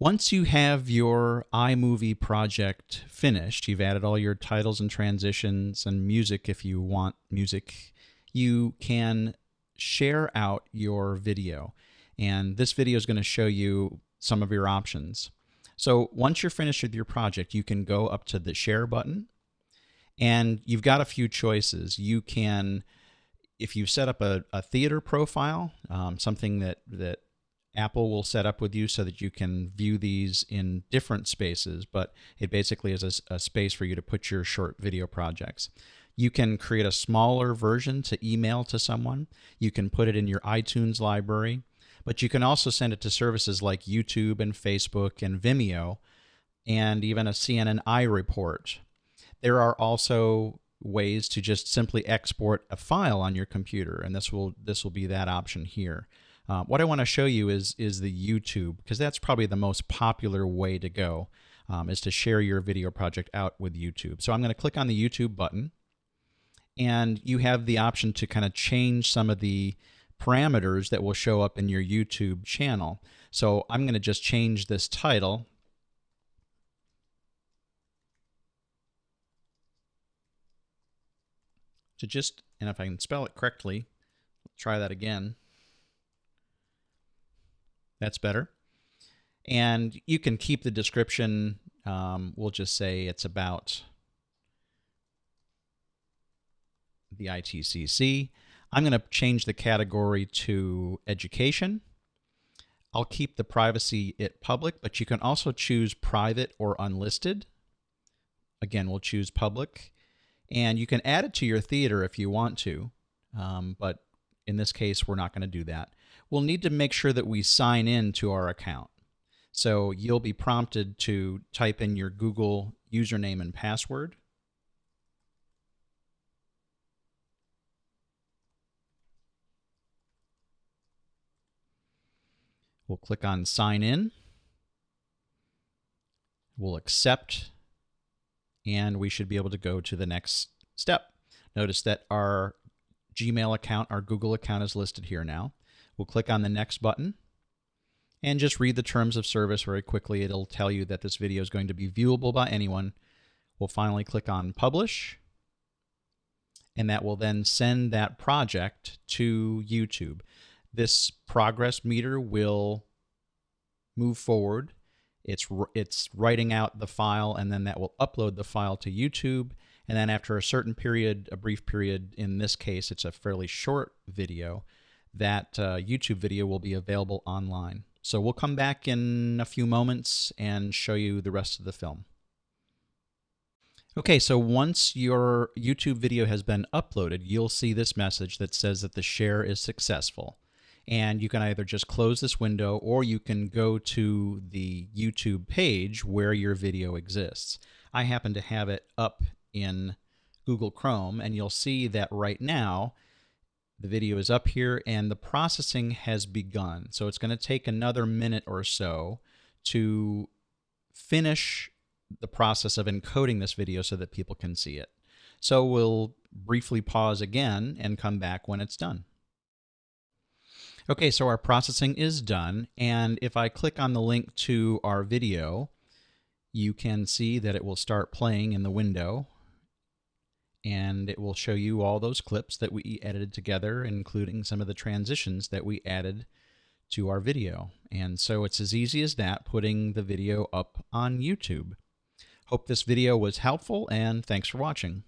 Once you have your iMovie project finished, you've added all your titles and transitions and music if you want music, you can share out your video. And this video is going to show you some of your options. So once you're finished with your project, you can go up to the share button and you've got a few choices. You can, if you set up a, a theater profile, um, something that, that Apple will set up with you so that you can view these in different spaces, but it basically is a, a, space for you to put your short video projects. You can create a smaller version to email to someone. You can put it in your iTunes library, but you can also send it to services like YouTube and Facebook and Vimeo and even a CNN iReport. There are also ways to just simply export a file on your computer, and this will this will be that option here. Uh, what I want to show you is is the YouTube because that's probably the most popular way to go um, is to share your video project out with YouTube. So I'm going to click on the YouTube button and you have the option to kind of change some of the parameters that will show up in your YouTube channel. So I'm going to just change this title to just, and if I can spell it correctly, try that again. That's better. And you can keep the description. Um, we'll just say it's about the ITCC. I'm going to change the category to education. I'll keep the privacy it public, but you can also choose private or unlisted. Again, we'll choose public. And you can add it to your theater if you want to, um, but in this case, we're not going to do that. We'll need to make sure that we sign in to our account. So you'll be prompted to type in your Google username and password. We'll click on sign in. We'll accept and we should be able to go to the next step. Notice that our Gmail account, our Google account is listed here now. We'll click on the next button and just read the terms of service very quickly. It'll tell you that this video is going to be viewable by anyone. We'll finally click on publish and that will then send that project to YouTube. This progress meter will move forward. It's, it's writing out the file and then that will upload the file to YouTube. And then after a certain period, a brief period, in this case, it's a fairly short video, that uh, YouTube video will be available online. So we'll come back in a few moments and show you the rest of the film. Okay, so once your YouTube video has been uploaded, you'll see this message that says that the share is successful and you can either just close this window or you can go to the YouTube page where your video exists. I happen to have it up in Google Chrome and you'll see that right now the video is up here and the processing has begun. So it's going to take another minute or so to finish the process of encoding this video so that people can see it. So we'll briefly pause again and come back when it's done. Okay, so our processing is done. And if I click on the link to our video, you can see that it will start playing in the window. And it will show you all those clips that we edited together, including some of the transitions that we added to our video. And so it's as easy as that, putting the video up on YouTube. Hope this video was helpful, and thanks for watching.